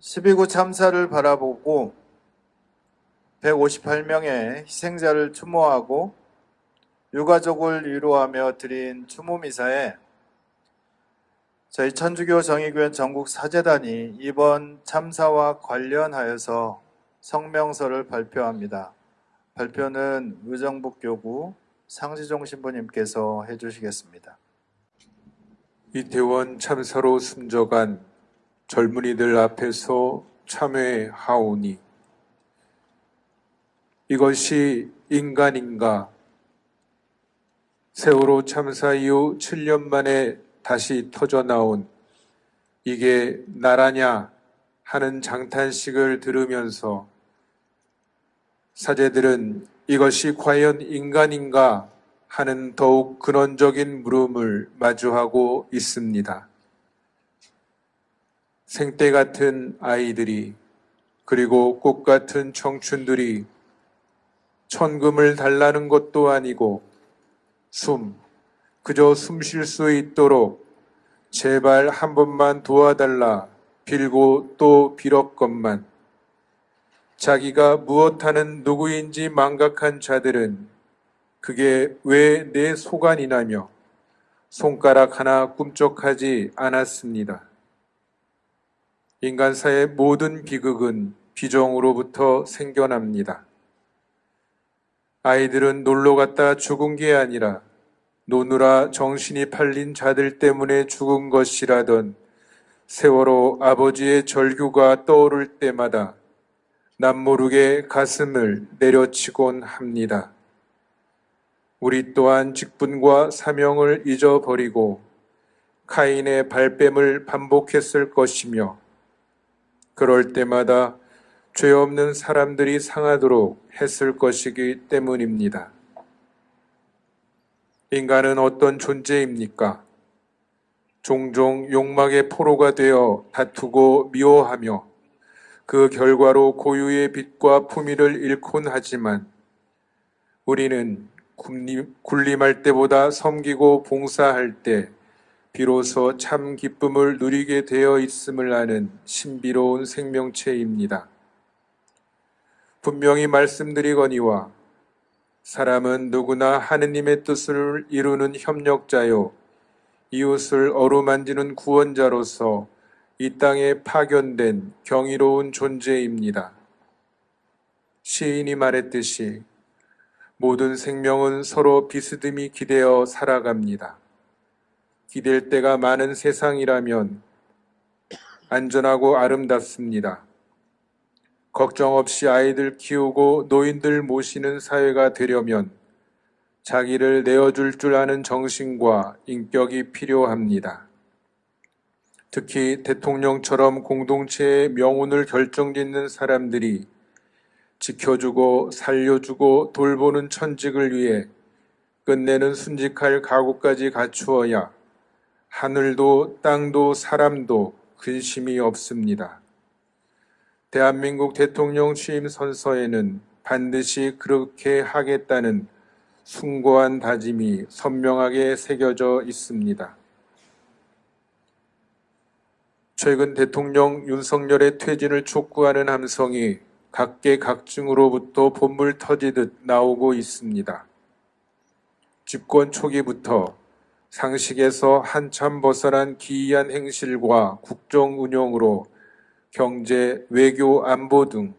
12구 참사를 바라보고 158명의 희생자를 추모하고 유가족을 위로하며 드린 추모 미사에 저희 천주교 정의교회 전국 사재단이 이번 참사와 관련하여서 성명서를 발표합니다. 발표는 의정북교구 상지종 신부님께서 해주시겠습니다. 이태원 참사로 숨져간 젊은이들 앞에서 참회하오니 이것이 인간인가? 세월호 참사 이후 7년 만에 다시 터져 나온 이게 나라냐 하는 장탄식을 들으면서 사제들은 이것이 과연 인간인가 하는 더욱 근원적인 물음을 마주하고 있습니다. 생때 같은 아이들이 그리고 꽃 같은 청춘들이 천금을 달라는 것도 아니고 숨, 그저 숨 쉴 수 있도록 제발 한 번만 도와달라 빌고 또 빌었건만 자기가 무엇하는 누구인지 망각한 자들은 그게 왜 내 소관이나며 손가락 하나 꿈쩍하지 않았습니다. 인간사의 모든 비극은 비정으로부터 생겨납니다. 아이들은 놀러 갔다 죽은 게 아니라 노느라 정신이 팔린 자들 때문에 죽은 것이라던 세월호 아버지의 절규가 떠오를 때마다 남모르게 가슴을 내려치곤 합니다. 우리 또한 직분과 사명을 잊어버리고 카인의 발뺌을 반복했을 것이며 그럴 때마다 죄 없는 사람들이 상하도록 했을 것이기 때문입니다. 인간은 어떤 존재입니까? 종종 욕망의 포로가 되어 다투고 미워하며 그 결과로 고유의 빛과 품위를 잃곤 하지만 우리는 군림할 때보다 섬기고 봉사할 때 비로소 참 기쁨을 누리게 되어 있음을 아는 신비로운 생명체입니다. 분명히 말씀드리거니와 사람은 누구나 하느님의 뜻을 이루는 협력자요 이웃을 어루만지는 구원자로서 이 땅에 파견된 경이로운 존재입니다. 시인이 말했듯이 모든 생명은 서로 비스듬히 기대어 살아갑니다. 기댈 때가 많은 세상이라면 안전하고 아름답습니다. 걱정 없이 아이들 키우고 노인들 모시는 사회가 되려면 자기를 내어줄 줄 아는 정신과 인격이 필요합니다. 특히 대통령처럼 공동체의 명운을 결정짓는 사람들이 지켜주고 살려주고 돌보는 천직을 위해 끝내는 순직할 각오까지 갖추어야 하늘도 땅도 사람도 근심이 없습니다. 대한민국 대통령 취임 선서에는 반드시 그렇게 하겠다는 숭고한 다짐이 선명하게 새겨져 있습니다. 최근 대통령 윤석열의 퇴진을 촉구하는 함성이 각계각층으로부터 본물 터지듯 나오고 있습니다. 집권 초기부터 상식에서 한참 벗어난 기이한 행실과 국정 운영으로 경제, 외교, 안보 등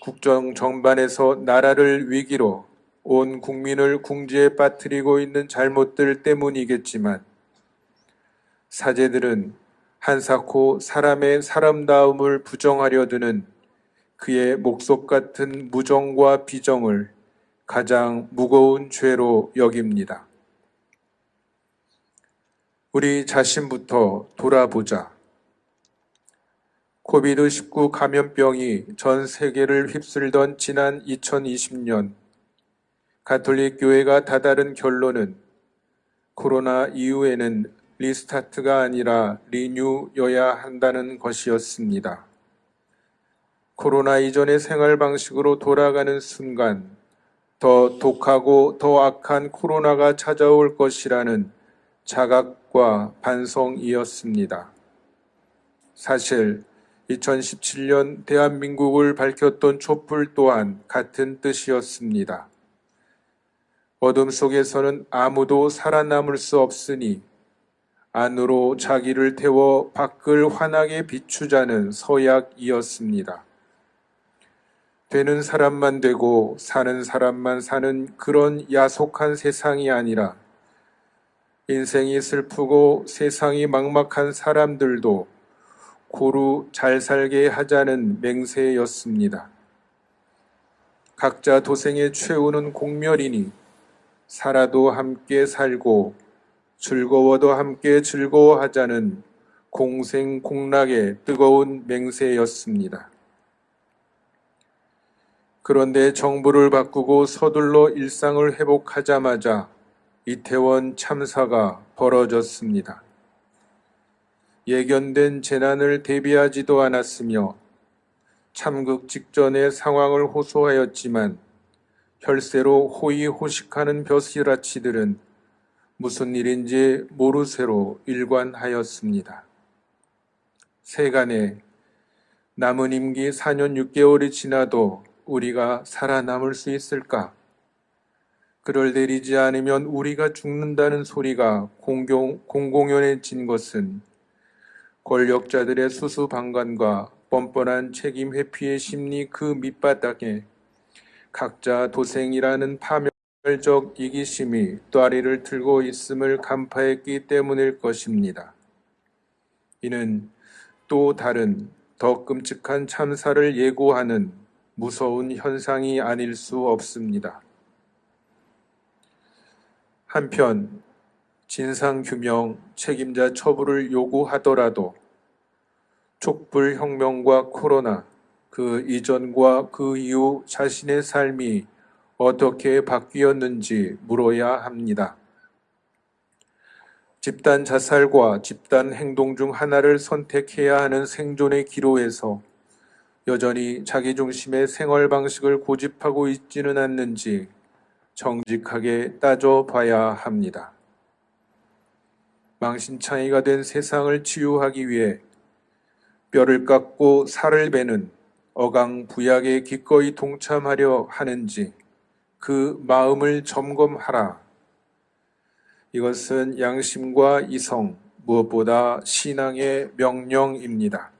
국정 전반에서 나라를 위기로 온 국민을 궁지에 빠뜨리고 있는 잘못들 때문이겠지만 사제들은 한사코 사람의 사람다움을 부정하려 드는 그의 목속 같은 무정과 비정을 가장 무거운 죄로 여깁니다. 우리 자신부터 돌아보자. 코비드19 감염병이 전 세계를 휩쓸던 지난 2020년 가톨릭 교회가 다다른 결론은 코로나 이후에는 리스타트가 아니라 리뉴여야 한다는 것이었습니다. 코로나 이전의 생활 방식으로 돌아가는 순간 더 독하고 더 악한 코로나가 찾아올 것이라는 자 각과 반성이었습니다. 사실 2017년 대한민국을 밝혔던 촛불 또한 같은 뜻이었습니다. 어둠 속에서는 아무도 살아남을 수 없으니 안으로 자기를 태워 밖을 환하게 비추자는 서약이었습니다. 되는 사람만 되고 사는 사람만 사는 그런 야속한 세상이 아니라 인생이 슬프고 세상이 막막한 사람들도 고루 잘 살게 하자는 맹세였습니다. 각자 도생의 최후는 공멸이니 살아도 함께 살고 즐거워도 함께 즐거워하자는 공생공락의 뜨거운 맹세였습니다. 그런데 정부를 바꾸고 서둘러 일상을 회복하자마자 이태원 참사가 벌어졌습니다. 예견된 재난을 대비하지도 않았으며 참극 직전의 상황을 호소하였지만 혈세로 호의호식하는 벼슬아치들은 무슨 일인지 모르쇠로 일관하였습니다. 세간에 남은 임기 4년 6개월이 지나도 우리가 살아남을 수 있을까? 그를 내리지 않으면 우리가 죽는다는 소리가 공공, 공공연해진 것은 권력자들의 수수방관과 뻔뻔한 책임 회피의 심리 그 밑바닥에 각자 도생이라는 파멸적 이기심이 또아리를 들고 있음을 간파했기 때문일 것입니다. 이는 또 다른 더 끔찍한 참사를 예고하는 무서운 현상이 아닐 수 없습니다. 한편 진상규명 책임자 처벌을 요구하더라도 촛불혁명과 코로나 그 이전과 그 이후 자신의 삶이 어떻게 바뀌었는지 물어야 합니다. 집단 자살과 집단 행동 중 하나를 선택해야 하는 생존의 기로에서 여전히 자기중심의 생활 방식을 고집하고 있지는 않는지 정직하게 따져봐야 합니다. 망신창이가 된 세상을 치유하기 위해 뼈를 깎고 살을 베는 어강부약에 기꺼이 동참하려 하는지 그 마음을 점검하라. 이것은 양심과 이성, 무엇보다 신앙의 명령입니다.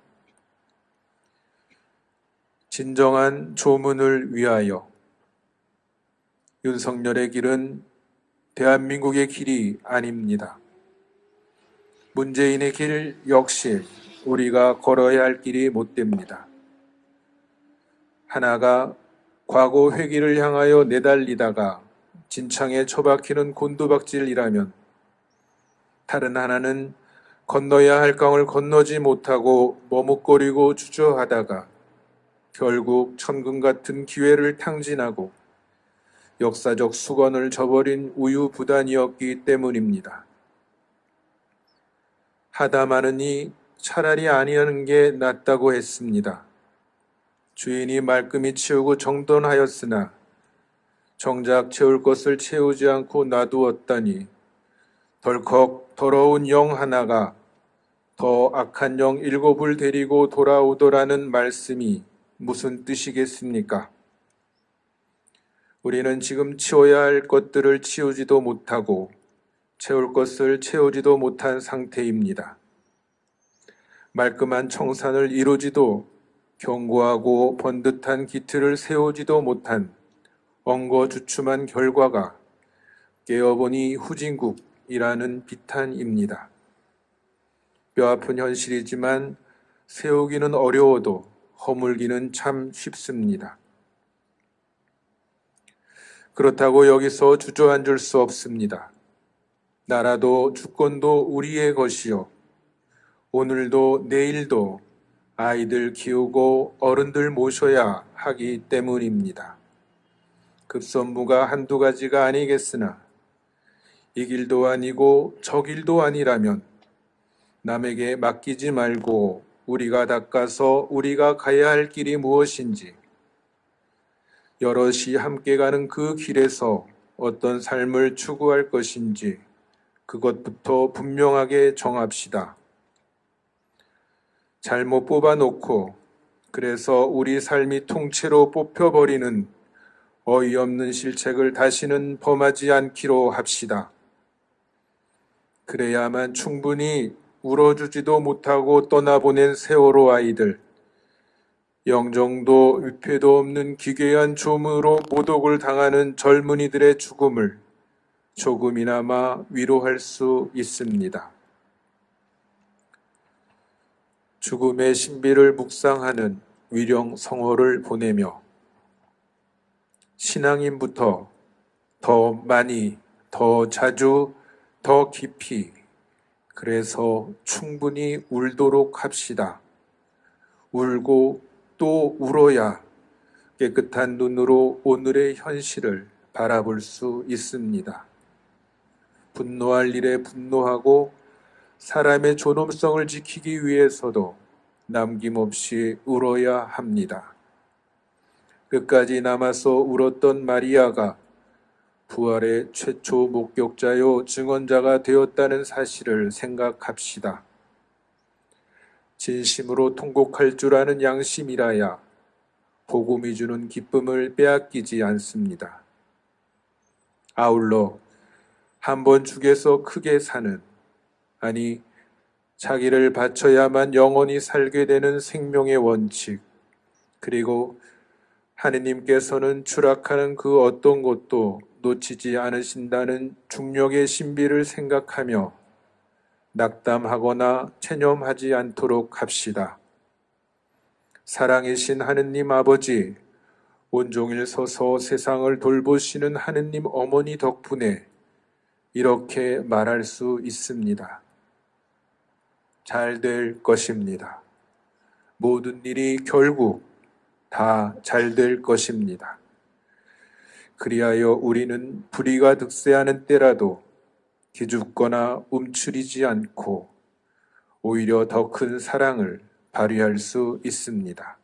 진정한 조문을 위하여 윤석열의 길은 대한민국의 길이 아닙니다. 문재인의 길 역시 우리가 걸어야 할 길이 못 됩니다. 하나가 과거 회기를 향하여 내달리다가 진창에 처박히는 곤두박질이라면 다른 하나는 건너야 할 강을 건너지 못하고 머뭇거리고 주저하다가 결국 천금 같은 기회를 탕진하고 역사적 수건을 저버린 우유부단이었기 때문입니다. 하다 마느니 차라리 아니하는 게 낫다고 했습니다. 주인이 말끔히 치우고 정돈하였으나 정작 채울 것을 채우지 않고 놔두었다니 덜컥 더러운 영 하나가 더 악한 영 일곱을 데리고 돌아오더라는 말씀이 무슨 뜻이겠습니까? 우리는 지금 치워야 할 것들을 치우지도 못하고 채울 것을 채우지도 못한 상태입니다. 말끔한 청산을 이루지도 견고하고 번듯한 기틀을 세우지도 못한 엉거주춤한 결과가 깨어보니 후진국이라는 비탄입니다. 뼈아픈 현실이지만 세우기는 어려워도 허물기는 참 쉽습니다. 그렇다고 여기서 주저앉을 수 없습니다. 나라도 주권도 우리의 것이요. 오늘도 내일도 아이들 키우고 어른들 모셔야 하기 때문입니다. 급선무가 한두 가지가 아니겠으나 이 길도 아니고 저 길도 아니라면 남에게 맡기지 말고 우리가 닦아서 우리가 가야 할 길이 무엇인지 여럿이 함께 가는 그 길에서 어떤 삶을 추구할 것인지 그것부터 분명하게 정합시다. 잘못 뽑아놓고 그래서 우리 삶이 통째로 뽑혀버리는 어이없는 실책을 다시는 범하지 않기로 합시다. 그래야만 충분히 울어주지도 못하고 떠나보낸 세월호 아이들, 영정도 위패도 없는 기괴한 조문으로 모독을 당하는 젊은이들의 죽음을 조금이나마 위로할 수 있습니다. 죽음의 신비를 묵상하는 위령 성호를 보내며 신앙인부터 더 많이, 더 자주, 더 깊이, 그래서 충분히 울도록 합시다. 울고 또 울어야 깨끗한 눈으로 오늘의 현실을 바라볼 수 있습니다. 분노할 일에 분노하고 사람의 존엄성을 지키기 위해서도 남김없이 울어야 합니다. 끝까지 남아서 울었던 마리아가 부활의 최초 목격자요 증언자가 되었다는 사실을 생각합시다. 진심으로 통곡할 줄 아는 양심이라야 복음이 주는 기쁨을 빼앗기지 않습니다. 아울러 한 번 죽여서 크게 사는 아니 자기를 바쳐야만 영원히 살게 되는 생명의 원칙 그리고 하느님께서는 추락하는 그 어떤 것도 놓치지 않으신다는 중력의 신비를 생각하며 낙담하거나 체념하지 않도록 합시다. 사랑이신 하느님 아버지, 온종일 서서 세상을 돌보시는 하느님 어머니 덕분에 이렇게 말할 수 있습니다. 잘 될 것입니다. 모든 일이 결국 다 잘 될 것입니다. 그리하여 우리는 불의가 득세하는 때라도 기죽거나 움츠리지 않고 오히려 더 큰 사랑을 발휘할 수 있습니다.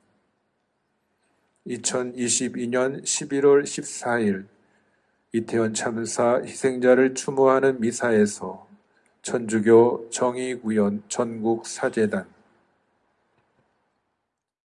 2022년 11월 14일 이태원 참사 희생자를 추모하는 미사에서 천주교 정의구현 전국 사재단